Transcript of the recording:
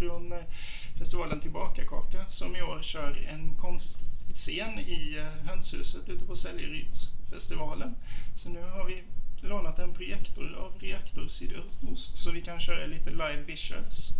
från eh, festivalen Tillbaka-kaka som i år kör en konstscen i eh, hönshuset ute på Säljerydsfestivalen. Så nu har vi lånat en projektor av Reaktor Sydost så vi kan köra lite live visuals.